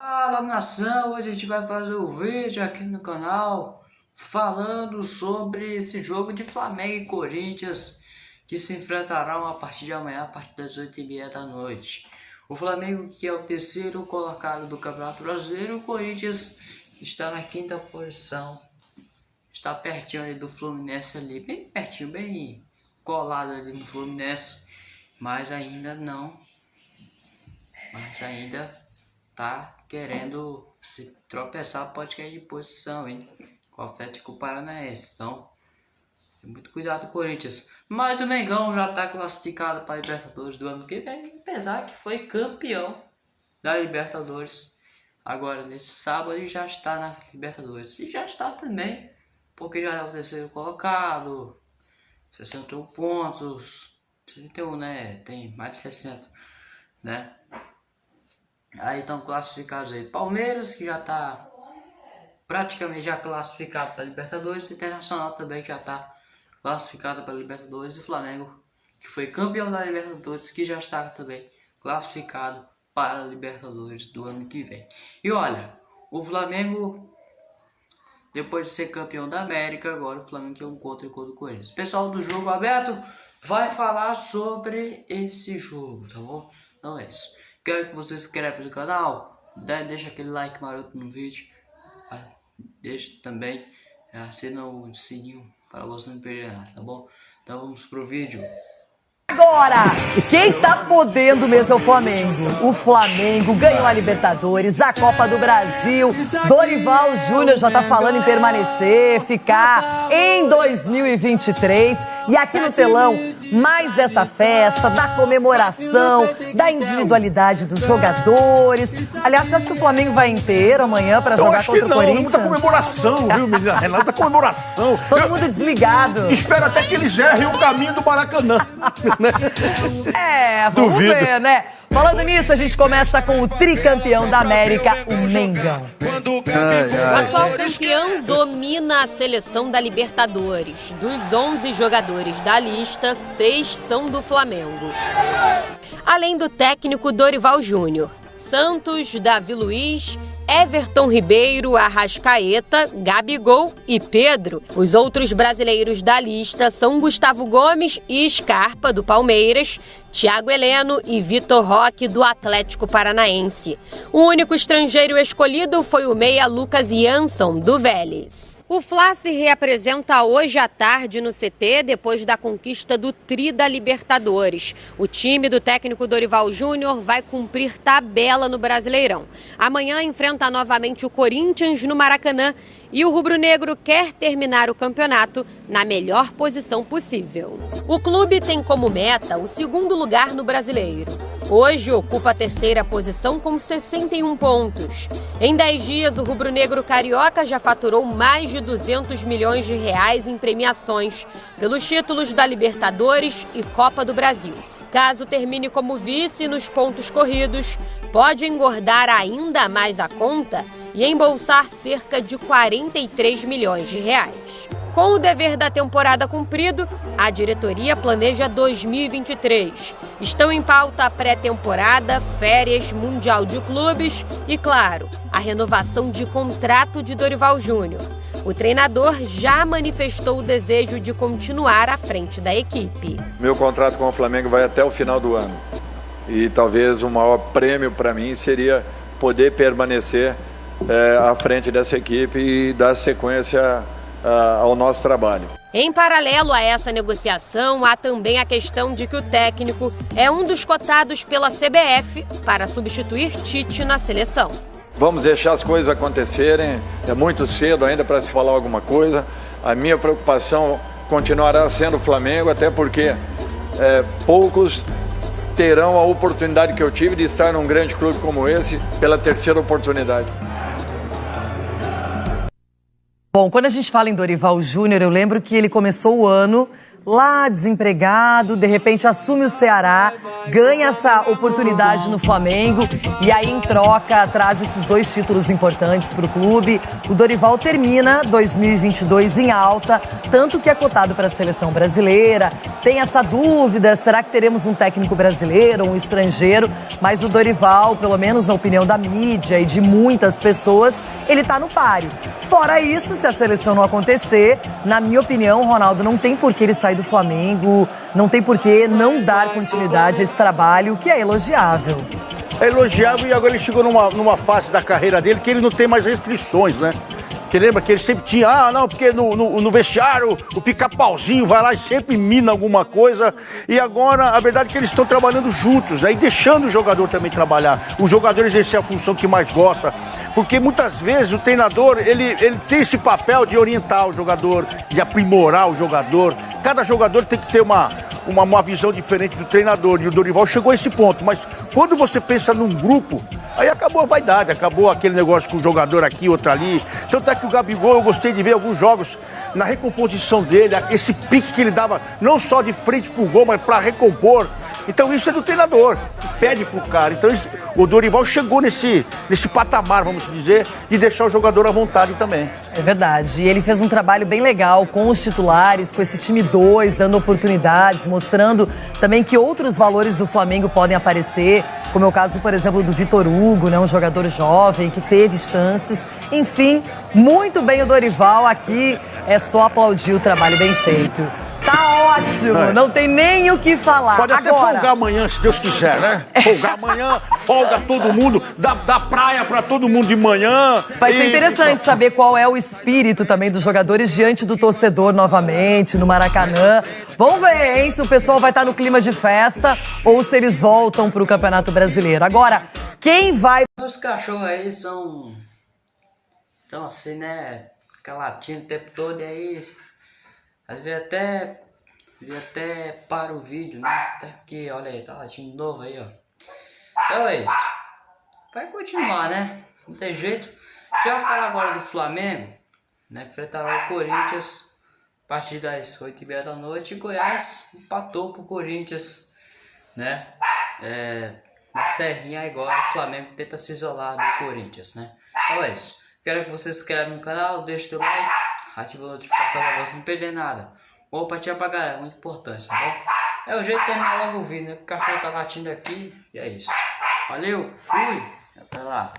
Fala nação, hoje a gente vai fazer um vídeo aqui no canal falando sobre esse jogo de Flamengo e Corinthians que se enfrentarão a partir de amanhã, a partir das 8h30 da noite. O Flamengo que é o terceiro colocado do Campeonato Brasileiro, o Corinthians está na quinta posição, está pertinho ali do Fluminense ali, bem pertinho, bem colado ali no Fluminense, mas ainda não, mas ainda tá querendo se tropeçar, pode cair de posição, hein? Com o Atlético Paranaense. Então, muito cuidado com o Corinthians. Mas o Mengão já está classificado para a Libertadores do ano que vem, apesar que foi campeão da Libertadores. Agora, nesse sábado, ele já está na Libertadores. E já está também, porque já é o terceiro colocado, 61 pontos, 61, né? Tem mais de 60, né? Aí estão classificados aí. Palmeiras, que já está praticamente já classificado para Libertadores. Internacional também que já está classificado para Libertadores. E Flamengo, que foi campeão da Libertadores, que já está também classificado para Libertadores do ano que vem. E olha, o Flamengo, depois de ser campeão da América, agora o Flamengo tem um contra contra o Corinthians. Pessoal do jogo aberto vai falar sobre esse jogo, tá bom? Então é isso. Quero que você se inscreva no canal, deixa aquele like maroto no vídeo, ah, deixa também, assina o sininho para você não perder nada, tá bom? Então vamos pro vídeo. Agora, quem tá podendo mesmo é o Flamengo. O Flamengo ganhou a Libertadores, a Copa do Brasil. Dorival Júnior já tá falando em permanecer, ficar em 2023. E aqui no telão, mais dessa festa, da comemoração, da individualidade dos jogadores. Aliás, você acha que o Flamengo vai inteiro amanhã para jogar contra o Corinthians? Muita comemoração, viu, menina Renata? Comemoração. Todo Eu mundo desligado. Espero até que eles errem o caminho do Maracanã. é, vamos Duvido. ver, né? Falando nisso, a gente começa com o tricampeão da América, o Mengão. O atual campeão domina a seleção da Libertadores. Dos 11 jogadores da lista, seis são do Flamengo. Além do técnico Dorival Júnior, Santos, Davi Luiz Everton Ribeiro, Arrascaeta, Gabigol e Pedro. Os outros brasileiros da lista são Gustavo Gomes e Scarpa, do Palmeiras, Thiago Heleno e Vitor Roque, do Atlético Paranaense. O único estrangeiro escolhido foi o meia Lucas Jansson, do Vélez. O Fla se reapresenta hoje à tarde no CT depois da conquista do Tri da Libertadores. O time do técnico Dorival Júnior vai cumprir tabela no Brasileirão. Amanhã enfrenta novamente o Corinthians no Maracanã e o rubro-negro quer terminar o campeonato na melhor posição possível. O clube tem como meta o segundo lugar no Brasileiro. Hoje ocupa a terceira posição com 61 pontos. Em 10 dias, o rubro-negro carioca já faturou mais de 200 milhões de reais em premiações pelos títulos da Libertadores e Copa do Brasil. Caso termine como vice nos pontos corridos, pode engordar ainda mais a conta e embolsar cerca de 43 milhões de reais. Com o dever da temporada cumprido, a diretoria planeja 2023. Estão em pauta a pré-temporada, férias, Mundial de Clubes e, claro, a renovação de contrato de Dorival Júnior. O treinador já manifestou o desejo de continuar à frente da equipe. Meu contrato com o Flamengo vai até o final do ano. E talvez o maior prêmio para mim seria poder permanecer é, à frente dessa equipe e dar sequência uh, ao nosso trabalho. Em paralelo a essa negociação, há também a questão de que o técnico é um dos cotados pela CBF para substituir Tite na seleção. Vamos deixar as coisas acontecerem, é muito cedo ainda para se falar alguma coisa. A minha preocupação continuará sendo o Flamengo, até porque é, poucos terão a oportunidade que eu tive de estar num grande clube como esse pela terceira oportunidade. Bom, quando a gente fala em Dorival Júnior, eu lembro que ele começou o ano lá desempregado, de repente assume o Ceará, ganha essa oportunidade no Flamengo e aí em troca traz esses dois títulos importantes para o clube. O Dorival termina 2022 em alta, tanto que é cotado para a seleção brasileira. Tem essa dúvida, será que teremos um técnico brasileiro, um estrangeiro? Mas o Dorival, pelo menos na opinião da mídia e de muitas pessoas, ele está no páreo. Fora isso, se a seleção não acontecer, na minha opinião, Ronaldo, não tem por que ele sair do Flamengo, não tem por que não dar continuidade a esse trabalho, que é elogiável. É elogiável e agora ele chegou numa, numa fase da carreira dele que ele não tem mais restrições, né? Que lembra que ele sempre tinha, ah, não, porque no, no, no vestiário o pica-pauzinho vai lá e sempre mina alguma coisa. E agora, a verdade é que eles estão trabalhando juntos, né? Deixando o jogador também trabalhar. O jogador exercer a função que mais gosta. Porque muitas vezes o treinador, ele, ele tem esse papel de orientar o jogador, de aprimorar o jogador. Cada jogador tem que ter uma, uma, uma visão diferente do treinador. E o Dorival chegou a esse ponto. Mas quando você pensa num grupo, aí acabou a vaidade, acabou aquele negócio com o jogador aqui, outro ali. Tanto é que o Gabigol, eu gostei de ver alguns jogos na recomposição dele, esse pique que ele dava, não só de frente pro gol, mas para recompor. Então isso é do treinador, que pede pro cara. Então o Dorival chegou nesse, nesse patamar, vamos dizer, de deixar o jogador à vontade também. É verdade. E ele fez um trabalho bem legal com os titulares, com esse time 2, dando oportunidades, mostrando também que outros valores do Flamengo podem aparecer, como é o caso, por exemplo, do Vitor Hugo, né, um jogador jovem que teve chances. Enfim, muito bem o Dorival aqui. É só aplaudir o trabalho bem feito. Ótimo, É. não tem nem o que falar. Pode até Agora, folgar amanhã, se Deus quiser, né? Folgar amanhã, folga todo mundo, dá, dá praia pra todo mundo de manhã. Vai ser E- interessante saber qual é o espírito também dos jogadores diante do torcedor novamente, no Maracanã. Vamos ver, hein, se o pessoal vai estar no clima de festa ou se eles voltam para o Campeonato Brasileiro. Agora, quem vai Os cachorros aí são. Então assim, né? Fica latindo o tempo todo e aí. Às vezes até. Vezes até para o vídeo, né? Até porque, olha aí, tá latindo de novo aí, ó. Então é isso. Vai continuar, né? Não tem jeito. Já falar agora do Flamengo, né? Enfrentará o Corinthians a partir das 8h30 da noite. E Goiás empatou pro Corinthians, né? É, na Serrinha agora o Flamengo tenta se isolar do Corinthians, né? Então é isso. Quero que você se inscreva no canal, deixe o like, ative a notificação pra você não perder nada. Compartilha pra galera, muito importante, tá? É o jeito de terminar logo o vídeo, né? O cachorro tá latindo aqui e é isso. Valeu, fui, até lá.